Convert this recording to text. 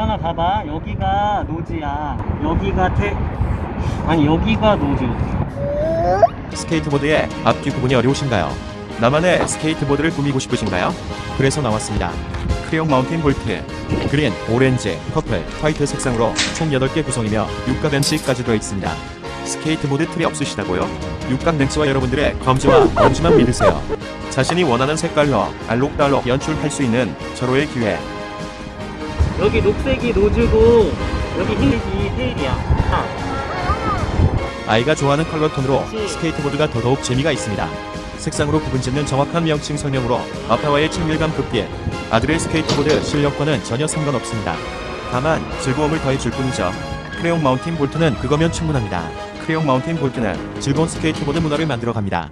유한아 봐봐 여기가 nose야 여기가 태 아니 여기가 nose 스케이트보드의 앞뒤 구분이 어려우신가요? 나만의 스케이트보드를 꾸미고 싶으신가요? 그래서 나왔습니다. 크레용 마운틴 볼트, 그린, 오렌지, 퍼플, 화이트 색상으로 총 8개 구성이며 육각 렌치까지 들어있습니다. 스케이트보드 틀이 없으시다고요? 육각 렌치와 여러분들의 검지와 엄지만 믿으세요. 자신이 원하는 색깔로 알록달록 연출할 수 있는 절호의 기회. 여기 녹색이 nose고 여기 흰색이 tail이야 아, 아이가 좋아하는 컬러 톤으로 스케이트보드가 더더욱 재미가 있습니다. 색상으로 구분짓는 정확한 명칭 설명으로 아빠와의 친밀감 급기. 아들의 스케이트보드 실력과는 전혀 상관없습니다. 다만 즐거움을 더해줄 뿐이죠. 크레용 마운틴 볼트는 그거면 충분합니다. 크레용 마운틴 볼트는 즐거운 스케이트보드 문화를 만들어 갑니다.